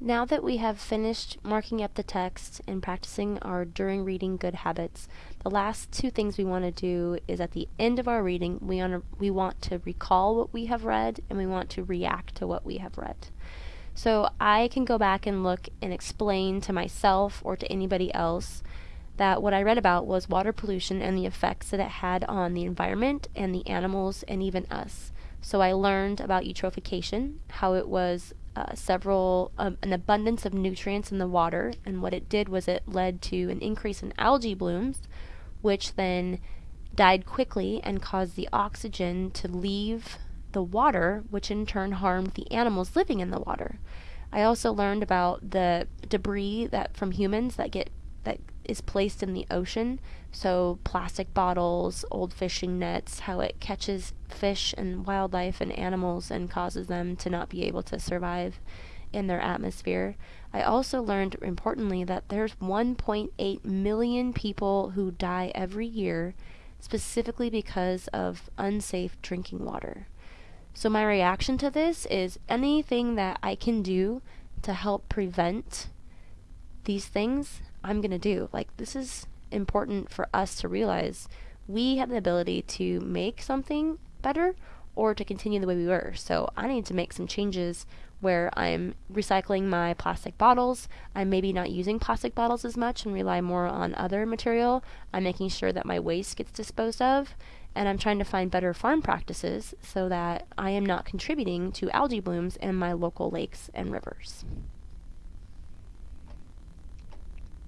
Now that we have finished marking up the text and practicing our during reading good habits, the last two things we want to do is at the end of our reading, we, to, we want to recall what we have read and we want to react to what we have read. So I can go back and look and explain to myself or to anybody else that what I read about was water pollution and the effects that it had on the environment and the animals and even us. So I learned about eutrophication, how it was uh, several um, an abundance of nutrients in the water, and what it did was it led to an increase in algae blooms, which then died quickly and caused the oxygen to leave the water, which in turn harmed the animals living in the water. I also learned about the debris that from humans that get that is placed in the ocean. So, plastic bottles, old fishing nets, how it catches fish and wildlife and animals and causes them to not be able to survive in their atmosphere. I also learned, importantly, that there's 1.8 million people who die every year specifically because of unsafe drinking water. So, my reaction to this is anything that I can do to help prevent these things I'm going to do. Like, this is important for us to realize we have the ability to make something better or to continue the way we were. So, I need to make some changes where I'm recycling my plastic bottles. I'm maybe not using plastic bottles as much and rely more on other material. I'm making sure that my waste gets disposed of. And I'm trying to find better farm practices so that I am not contributing to algae blooms in my local lakes and rivers.